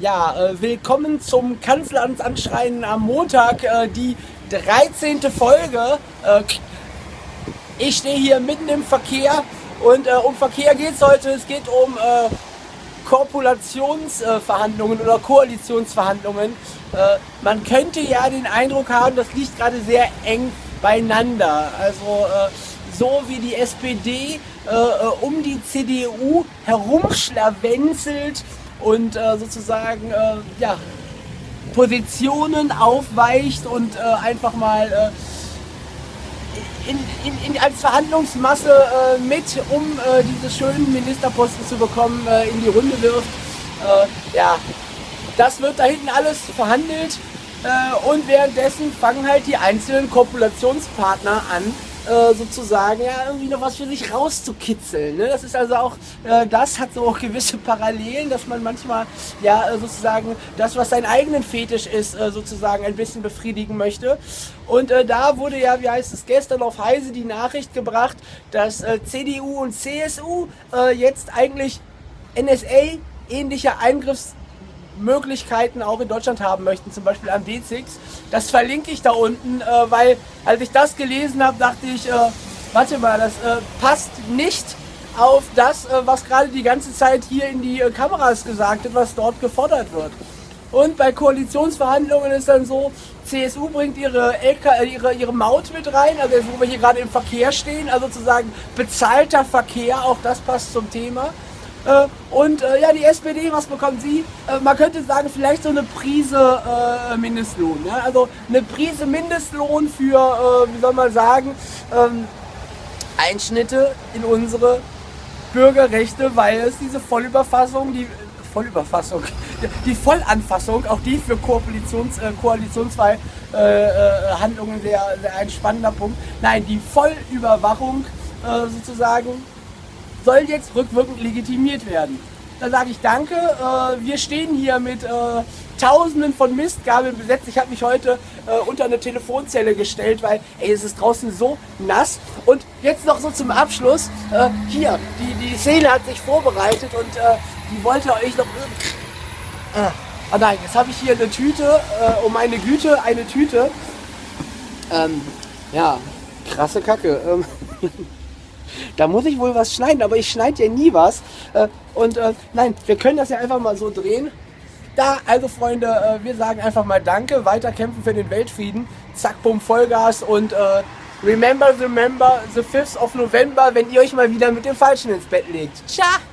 Ja, äh, willkommen zum Kanzleramtsanschreien am Montag, äh, die 13. Folge. Äh, ich stehe hier mitten im Verkehr und äh, um Verkehr geht es heute. Es geht um äh, Korpulationsverhandlungen oder Koalitionsverhandlungen. Äh, man könnte ja den Eindruck haben, das liegt gerade sehr eng beieinander. Also so wie die SPD um die CDU herumschlawenzelt, und äh, sozusagen äh, ja, Positionen aufweicht und äh, einfach mal äh, in, in, in, als Verhandlungsmasse äh, mit, um äh, diese schönen Ministerposten zu bekommen, in die Runde wirft. ja, das wird da hinten alles verhandelt und währenddessen fangen halt die einzelnen Kopulationspartner an, äh, sozusagen ja irgendwie noch was für sich rauszukitzeln. Ne? Das ist also auch, äh, das hat so auch gewisse Parallelen, dass man manchmal ja äh, sozusagen das, was sein eigenen Fetisch ist, äh, sozusagen ein bisschen befriedigen möchte. Und da wurde ja, wie heißt es, gestern auf Heise die Nachricht gebracht, dass CDU und CSU jetzt eigentlich NSA ähnliche Eingriffs Möglichkeiten auch in Deutschland haben möchten, zum Beispiel am D6. Das verlinke ich da unten, äh, weil als ich das gelesen habe, dachte ich, äh, warte mal, das äh, passt nicht auf das, äh, was gerade die ganze Zeit hier in die äh, Kameras gesagt wird, was dort gefordert wird. Und bei Koalitionsverhandlungen ist dann so, CSU bringt ihre, LK, äh, ihre, ihre Maut mit rein, also jetzt, wo wir hier gerade im Verkehr stehen, also sozusagen bezahlter Verkehr, auch das passt zum Thema. Äh, und äh, ja, die SPD, was bekommt sie? Äh, man könnte sagen, vielleicht so eine Prise äh, Mindestlohn. Ja? Also eine Prise Mindestlohn für, äh, wie soll man sagen, ähm, Einschnitte in unsere Bürgerrechte, weil es diese Vollüberfassung, die Vollüberfassung, die Vollanfassung, auch die für Koalitions, äh, Koalitionsverhandlungen sehr, sehr ein spannender Punkt. Nein, die Vollüberwachung sozusagen soll jetzt rückwirkend legitimiert werden. Da sage ich danke. Äh, wir stehen hier mit äh, Tausenden von Mistgabeln besetzt. Ich habe mich heute äh, unter eine Telefonzelle gestellt, weil ey, es ist draußen so nass. Und jetzt noch so zum Abschluss. Äh, hier, die, die Szene hat sich vorbereitet und äh, die wollte euch noch... Ah, ah nein, jetzt habe ich hier eine Tüte, um meine Güte, eine Tüte. Ähm, ja, krasse Kacke. Ähm Da muss ich wohl was schneiden, aber ich schneide ja nie was. Äh, und äh, nein, wir können das ja einfach mal so drehen. Da, also Freunde, äh, wir sagen einfach mal Danke, weiter kämpfen für den Weltfrieden. Zack, bumm, Vollgas und remember, remember, the 5th of November, wenn ihr euch mal wieder mit dem Falschen ins Bett legt. Ciao!